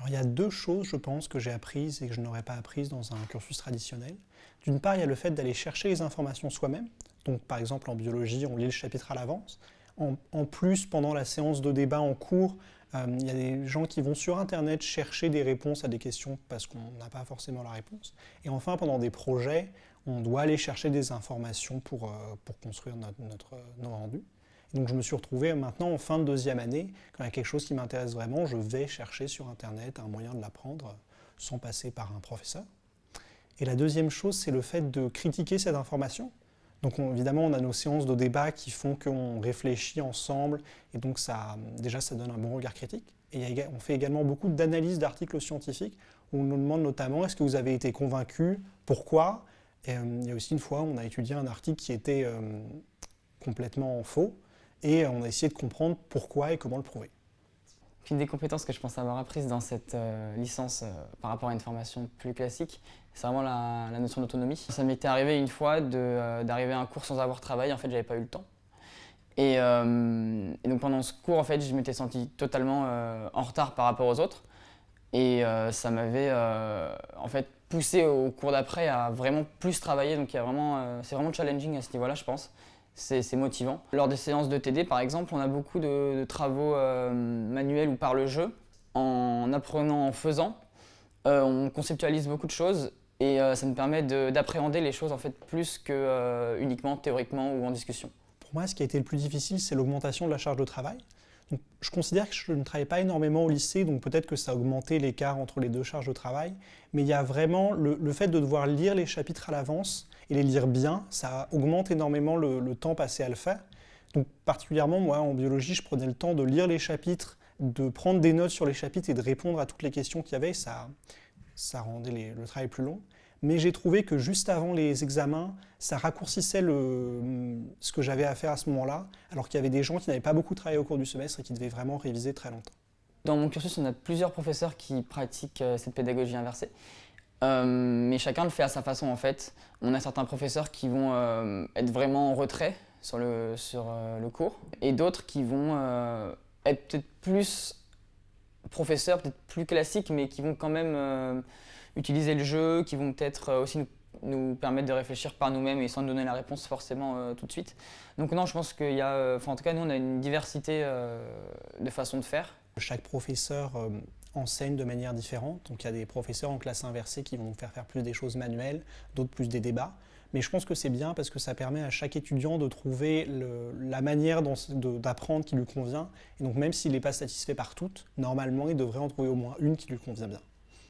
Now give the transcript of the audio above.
Alors, il y a deux choses, je pense, que j'ai apprises et que je n'aurais pas apprises dans un cursus traditionnel. D'une part, il y a le fait d'aller chercher les informations soi-même. Donc, par exemple, en biologie, on lit le chapitre à l'avance. En, plus, pendant la séance de débat en cours, euh, il y a des gens qui vont sur Internet chercher des réponses à des questions parce qu'on n'a pas forcément la réponse. Et enfin, pendant des projets, on doit aller chercher des informations pour, euh, pour construire notre, notre, notre rendu. Donc je me suis retrouvé maintenant en fin de deuxième année, quand il y a quelque chose qui m'intéresse vraiment, je vais chercher sur Internet un moyen de l'apprendre sans passer par un professeur. Et la deuxième chose, c'est le fait de critiquer cette information. Donc évidemment, on a nos séances de débat qui font qu'on réfléchit ensemble, et donc ça, déjà ça donne un bon regard critique. Et on fait également beaucoup d'analyses d'articles scientifiques, où on nous demande notamment est-ce que vous avez été convaincu, pourquoi? Et, euh, Il y a aussi une fois, on a étudié un article qui était euh, complètement faux, et on a essayé de comprendre pourquoi et comment le prouver. Une des compétences que je pense avoir apprises dans cette euh, licence euh, par rapport à une formation plus classique, c'est vraiment la, notion d'autonomie. Ça m'était arrivé une fois euh, d'arriver à un cours sans avoir travaillé, en fait j'avais pas eu le temps. Et, donc pendant ce cours, en fait, je m'étais senti totalement en retard par rapport aux autres. Et ça m'avait en fait poussé au cours d'après à vraiment plus travailler. Donc c'est vraiment challenging à ce niveau-là, je pense c'est motivant. Lors des séances de TD, par exemple, on a beaucoup de, travaux euh, manuels ou par le jeu. En apprenant en faisant, euh, on conceptualise beaucoup de choses et euh, ça nous permet d'appréhender les choses en fait plus que uniquement théoriquement ou en discussion. Pour moi, ce qui a été le plus difficile, c'est l'augmentation de la charge de travail. je considère que je ne travaille pas énormément au lycée, donc peut-être que ça a augmenté l'écart entre les deux charges de travail, mais il y a vraiment le fait de devoir lire les chapitres à l'avance, et les lire bien, ça augmente énormément le, temps passé à le faire. Donc particulièrement, moi, en biologie, je prenais le temps de lire les chapitres, de prendre des notes sur les chapitres et de répondre à toutes les questions qu'il y avait. Ça, ça rendait le travail plus long. Mais j'ai trouvé que juste avant les examens, ça raccourcissait le, ce que j'avais à faire à ce moment-là, alors qu'il y avait des gens qui n'avaient pas beaucoup travaillé au cours du semestre et qui devaient vraiment réviser très longtemps. Dans mon cursus, on a plusieurs professeurs qui pratiquent euh, cette pédagogie inversée. Euh, mais chacun le fait à sa façon en fait. On a certains professeurs qui vont euh, être vraiment en retrait sur le, sur, euh, le cours et d'autres qui vont être peut-être plus professeurs, peut-être plus classiques mais qui vont quand même utiliser le jeu, qui vont peut-être aussi nous, nous, permettre de réfléchir par nous-mêmes et sans nous donner la réponse forcément tout de suite. Donc non, je pense qu'il y a, en tout cas nous on a une diversité de façons de faire. Chaque professeur enseignent de manière différente. Donc il y a des professeurs en classe inversée qui vont faire faire plus des choses manuelles, d'autres plus des débats. Mais je pense que c'est bien parce que ça permet à chaque étudiant de trouver la manière d'apprendre qui lui convient. Et donc même s'il n'est pas satisfait par toutes, normalement il devrait en trouver au moins une qui lui convient bien.